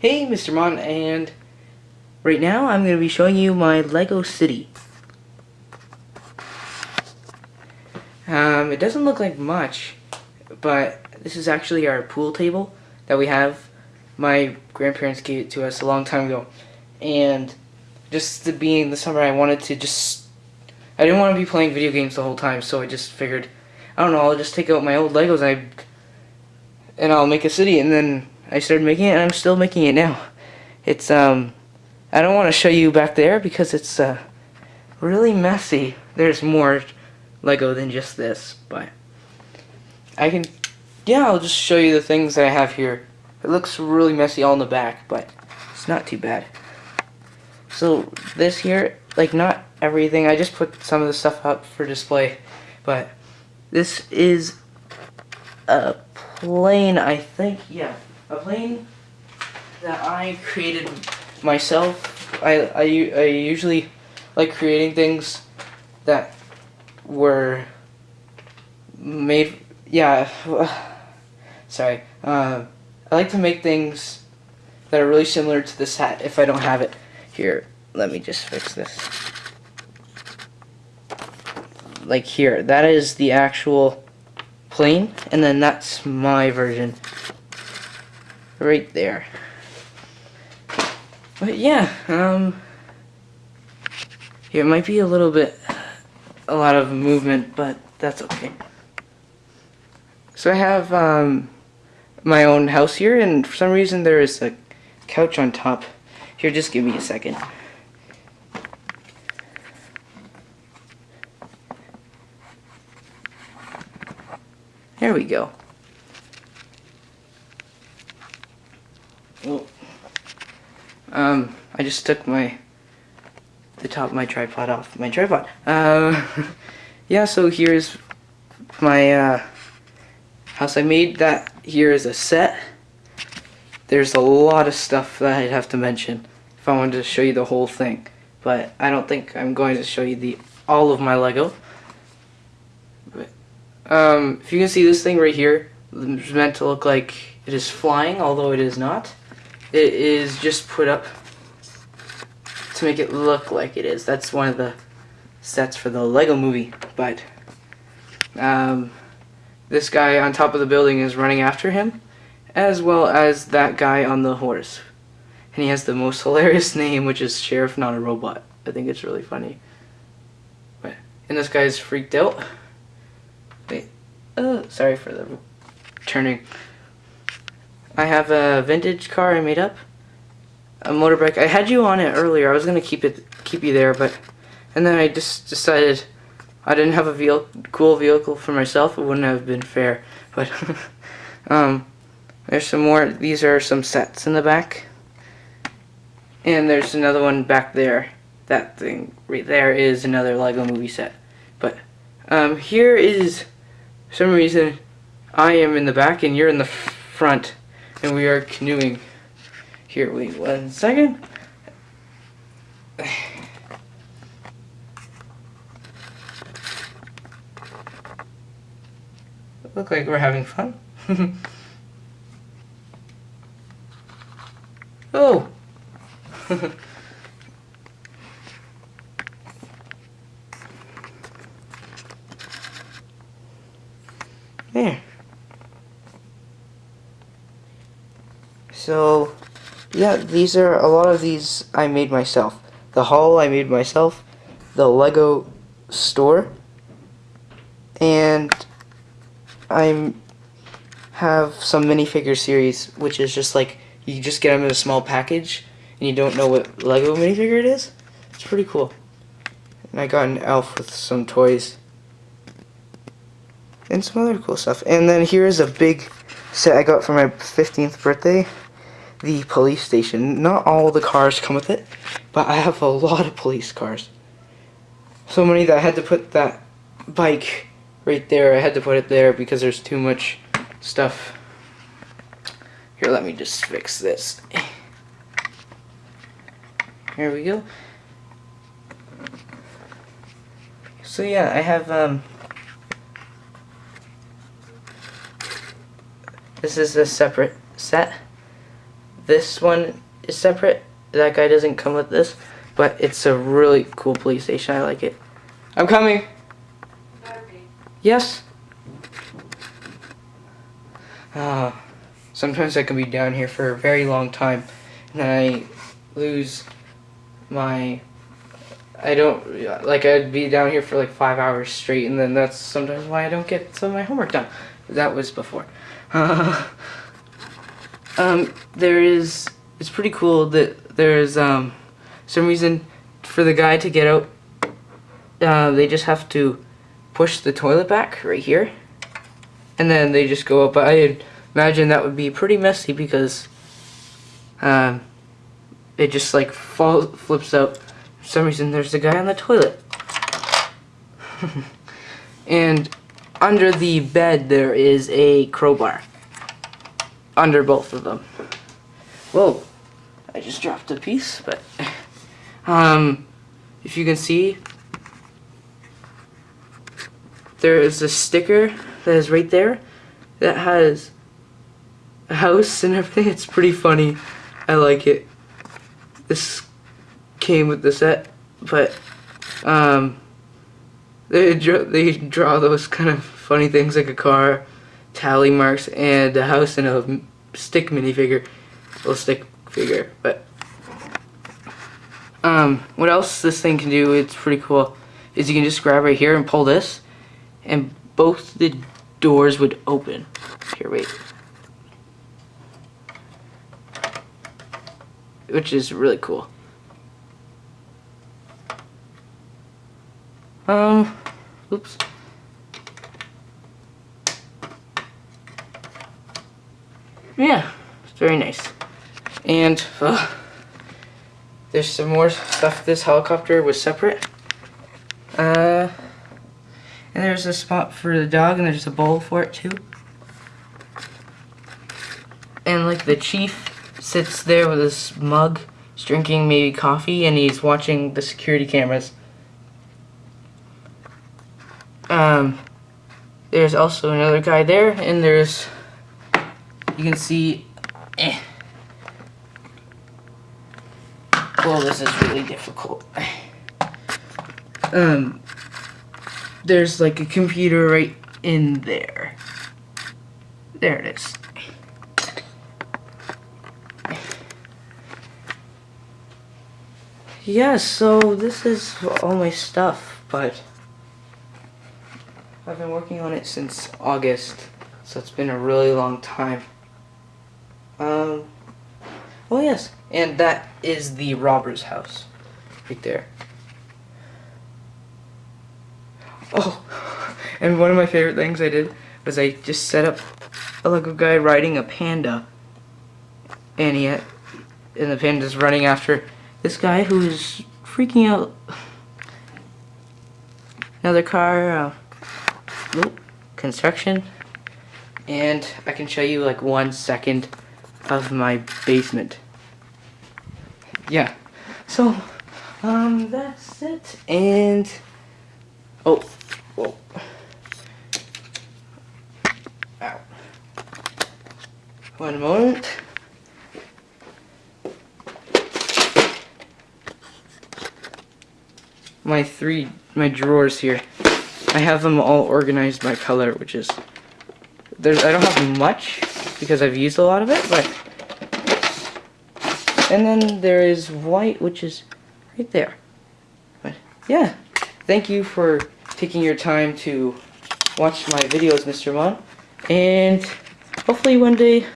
Hey, Mr. Mon, and right now I'm going to be showing you my Lego City. Um, it doesn't look like much, but this is actually our pool table that we have. My grandparents gave it to us a long time ago, and just the being the summer, I wanted to just, I didn't want to be playing video games the whole time, so I just figured, I don't know, I'll just take out my old Legos and I, and I'll make a city, and then I started making it, and I'm still making it now. It's, um, I don't want to show you back there because it's, uh, really messy. There's more Lego than just this, but I can, yeah, I'll just show you the things that I have here. It looks really messy all in the back, but it's not too bad. So this here, like not everything, I just put some of the stuff up for display, but this is a plane, I think, yeah a plane that I created myself. I, I, I usually like creating things that were made, yeah, sorry. Uh, I like to make things that are really similar to this hat if I don't have it. Here, let me just fix this. Like here, that is the actual plane, and then that's my version right there. But yeah, um, here might be a little bit, a lot of movement, but that's okay. So I have um, my own house here, and for some reason there is a couch on top. Here, just give me a second. There we go. Well, um, I just took my, the top of my tripod off my tripod. Uh, yeah, so here's my, uh, house. I made that here is a set. There's a lot of stuff that I'd have to mention if I wanted to show you the whole thing. But I don't think I'm going to show you the all of my Lego. But, um, if you can see this thing right here, it's meant to look like it is flying, although it is not it is just put up to make it look like it is. That's one of the sets for the Lego movie. But um, this guy on top of the building is running after him, as well as that guy on the horse. And he has the most hilarious name, which is Sheriff Not a Robot. I think it's really funny. But, and this guy's freaked out. Wait, oh, sorry for the turning. I have a vintage car I made up. A motorbike. I had you on it earlier. I was gonna keep it, keep you there, but and then I just decided I didn't have a cool vehicle for myself. It wouldn't have been fair. But um, there's some more. These are some sets in the back, and there's another one back there. That thing right there is another Lego Movie set. But um, here is some reason I am in the back and you're in the front and we are canoeing. Here, wait one second. Look like we're having fun. oh! there. So, yeah, these are, a lot of these I made myself. The Hall I made myself, the Lego store, and I have some minifigure series, which is just like, you just get them in a small package, and you don't know what Lego minifigure it is. It's pretty cool. And I got an elf with some toys. And some other cool stuff. And then here's a big set I got for my 15th birthday the police station. Not all the cars come with it, but I have a lot of police cars. So many that I had to put that bike right there. I had to put it there because there's too much stuff. Here, let me just fix this. Here we go. So yeah, I have, um, this is a separate set. This one is separate. That guy doesn't come with this, but it's a really cool police station. I like it. I'm coming. Yes. Uh, sometimes I can be down here for a very long time, and I lose my. I don't like. I'd be down here for like five hours straight, and then that's sometimes why I don't get some of my homework done. That was before. Um, there is. It's pretty cool that there's um, some reason for the guy to get out. Uh, they just have to push the toilet back right here, and then they just go up. I imagine that would be pretty messy because um, it just like falls, flips out. For some reason, there's a guy on the toilet, and under the bed there is a crowbar. Under both of them. Whoa, I just dropped a piece, but um, if you can see, there is a sticker that is right there that has a house and everything. It's pretty funny. I like it. This came with the set, but um, they draw, they draw those kind of funny things like a car, tally marks, and a house and a stick minifigure, little stick figure. But um, what else this thing can do? It's pretty cool. Is you can just grab right here and pull this, and both the doors would open. Here, wait. Which is really cool. Um, oops. Yeah, it's very nice. And, uh, there's some more stuff. This helicopter was separate. Uh, and there's a spot for the dog, and there's a bowl for it too. And like the chief sits there with his mug, he's drinking maybe coffee, and he's watching the security cameras. Um, there's also another guy there, and there's, you can see, eh. Well, this is really difficult. Um, there's like a computer right in there. There it is. Yeah, so this is all my stuff, but I've been working on it since August, so it's been a really long time. Um, oh yes, and that is the robber's house, right there. Oh, and one of my favorite things I did was I just set up a Lego guy riding a panda, and he and the panda's running after this guy who is freaking out. Another car, uh, construction, and I can show you like one second of my basement. Yeah, so, um, that's it, and, oh, whoa, ow, one moment. my three my drawers here. I have them all organized by color, which is there's I don't have much because I've used a lot of it, but and then there is white, which is right there. But yeah, thank you for taking your time to watch my videos, Mr. Mon, and hopefully one day